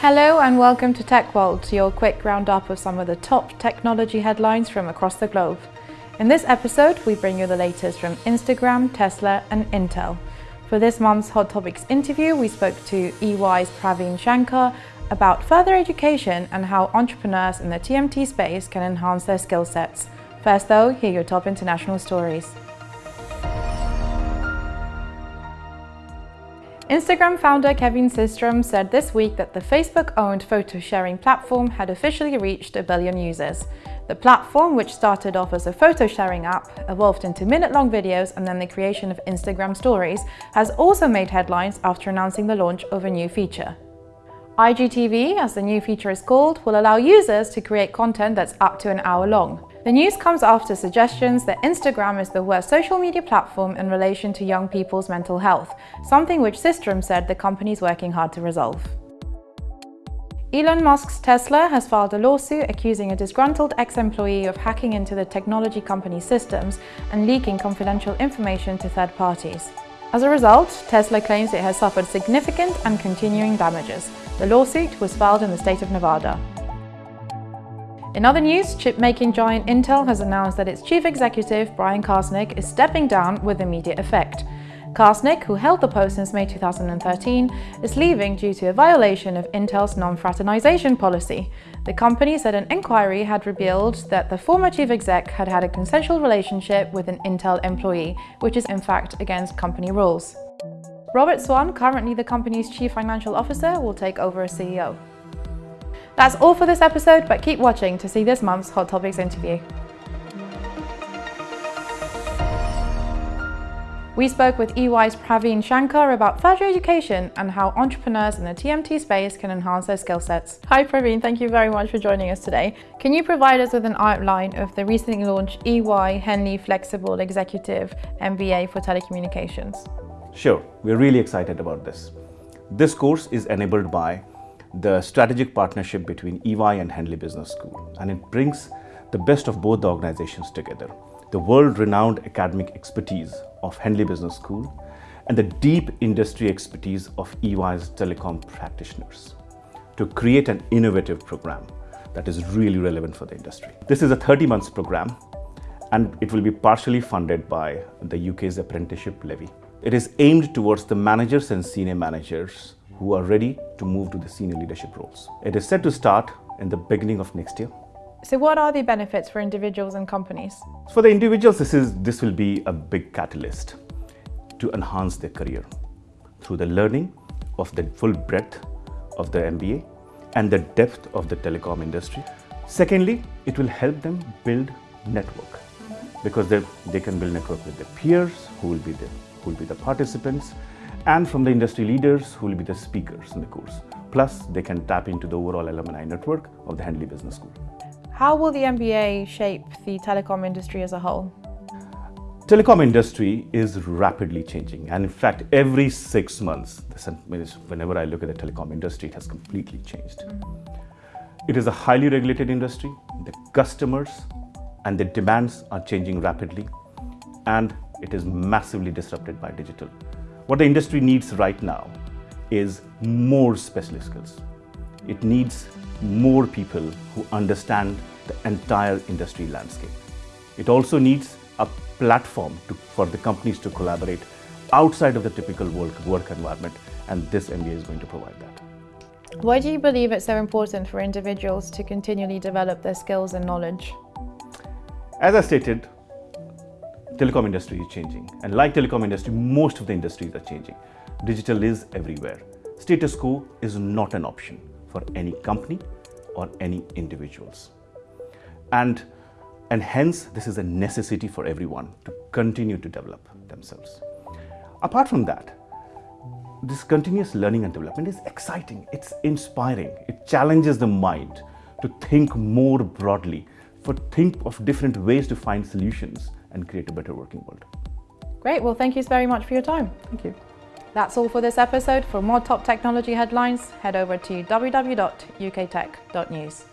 Hello and welcome to Tech World, your quick roundup of some of the top technology headlines from across the globe. In this episode, we bring you the latest from Instagram, Tesla and Intel. For this month's Hot Topics interview, we spoke to EY's Praveen Shankar about further education and how entrepreneurs in the TMT space can enhance their skill sets. First though, here are your top international stories. Instagram founder Kevin Systrom said this week that the Facebook-owned photo-sharing platform had officially reached a billion users. The platform, which started off as a photo-sharing app, evolved into minute-long videos and then the creation of Instagram Stories, has also made headlines after announcing the launch of a new feature. IGTV, as the new feature is called, will allow users to create content that's up to an hour long. The news comes after suggestions that Instagram is the worst social media platform in relation to young people's mental health, something which Systrom said the company is working hard to resolve. Elon Musk's Tesla has filed a lawsuit accusing a disgruntled ex-employee of hacking into the technology company's systems and leaking confidential information to third parties. As a result, Tesla claims it has suffered significant and continuing damages. The lawsuit was filed in the state of Nevada. In other news, chip-making giant Intel has announced that its chief executive, Brian Krzanich, is stepping down with immediate effect. Krzanich, who held the post since May 2013, is leaving due to a violation of Intel's non-fraternization policy. The company said an inquiry had revealed that the former chief exec had had a consensual relationship with an Intel employee, which is in fact against company rules. Robert Swan, currently the company's chief financial officer, will take over as CEO. That's all for this episode, but keep watching to see this month's Hot Topics interview. We spoke with EY's Praveen Shankar about further education and how entrepreneurs in the TMT space can enhance their skill sets. Hi Praveen, thank you very much for joining us today. Can you provide us with an outline of the recently launched EY Henley Flexible Executive MBA for Telecommunications? Sure, we're really excited about this. This course is enabled by the strategic partnership between EY and Henley Business School, and it brings the best of both the organizations together. The world-renowned academic expertise of Henley Business School and the deep industry expertise of EY's telecom practitioners to create an innovative program that is really relevant for the industry. This is a 30 months program and it will be partially funded by the UK's apprenticeship levy. It is aimed towards the managers and senior managers who are ready to move to the senior leadership roles. It is set to start in the beginning of next year. So what are the benefits for individuals and companies? For the individuals, this, is, this will be a big catalyst to enhance their career through the learning of the full breadth of the MBA and the depth of the telecom industry. Secondly, it will help them build network because they, they can build network with their peers who will be the, who will be the participants and from the industry leaders who will be the speakers in the course. Plus, they can tap into the overall alumni network of the Henley Business School. How will the MBA shape the telecom industry as a whole? Telecom industry is rapidly changing and in fact every six months, whenever I look at the telecom industry, it has completely changed. It is a highly regulated industry, the customers and the demands are changing rapidly and it is massively disrupted by digital. What the industry needs right now is more specialist skills. It needs more people who understand the entire industry landscape. It also needs a platform to, for the companies to collaborate outside of the typical work, work environment and this MBA is going to provide that. Why do you believe it's so important for individuals to continually develop their skills and knowledge? As I stated, telecom industry is changing. And like telecom industry, most of the industries are changing. Digital is everywhere. Status quo is not an option for any company or any individuals. And, and hence, this is a necessity for everyone to continue to develop themselves. Apart from that, this continuous learning and development is exciting, it's inspiring, it challenges the mind to think more broadly, for think of different ways to find solutions and create a better working world. Great, well thank you very much for your time. Thank you. That's all for this episode. For more top technology headlines, head over to www.uktech.news.